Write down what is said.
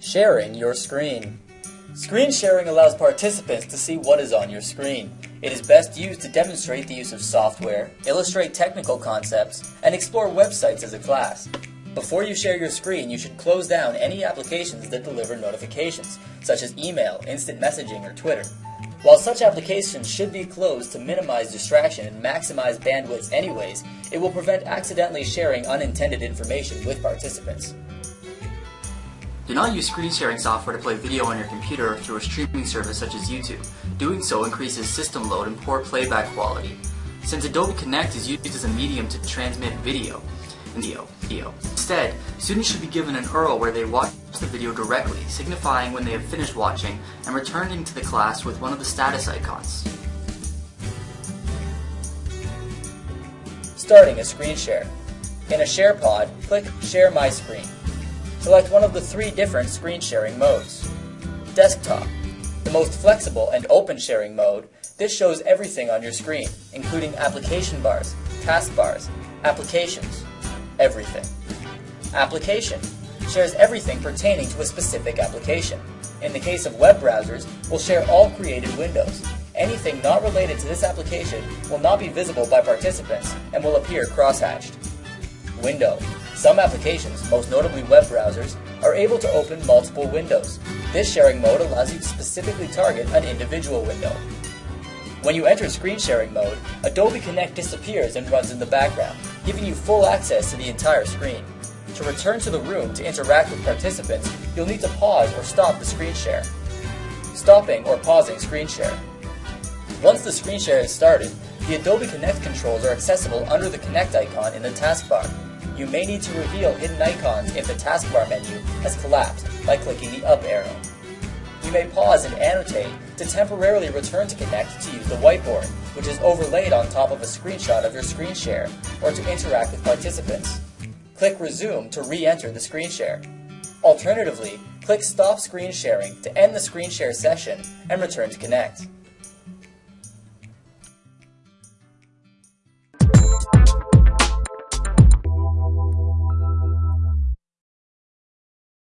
Sharing your screen. Screen sharing allows participants to see what is on your screen. It is best used to demonstrate the use of software, illustrate technical concepts, and explore websites as a class. Before you share your screen, you should close down any applications that deliver notifications, such as email, instant messaging, or Twitter. While such applications should be closed to minimize distraction and maximize bandwidth anyways, it will prevent accidentally sharing unintended information with participants. Do not use screen sharing software to play video on your computer through a streaming service such as YouTube. Doing so increases system load and poor playback quality. Since Adobe Connect is used as a medium to transmit video, video, video. Instead, students should be given an URL where they watch the video directly, signifying when they have finished watching and returning to the class with one of the status icons. Starting a screen share. In a share pod, click Share My Screen. Select one of the three different screen sharing modes. Desktop, the most flexible and open sharing mode, this shows everything on your screen, including application bars, taskbars, applications, everything. Application shares everything pertaining to a specific application. In the case of web browsers, will share all created windows. Anything not related to this application will not be visible by participants and will appear crosshatched. Window some applications, most notably web browsers, are able to open multiple windows. This sharing mode allows you to specifically target an individual window. When you enter screen sharing mode, Adobe Connect disappears and runs in the background, giving you full access to the entire screen. To return to the room to interact with participants, you'll need to pause or stop the screen share. Stopping or pausing screen share. Once the screen share is started, the Adobe Connect controls are accessible under the Connect icon in the taskbar you may need to reveal hidden icons if the taskbar menu has collapsed by clicking the up arrow. You may pause and annotate to temporarily return to Connect to use the whiteboard, which is overlaid on top of a screenshot of your screen share, or to interact with participants. Click Resume to re-enter the screen share. Alternatively, click Stop Screen Sharing to end the screen share session and return to Connect.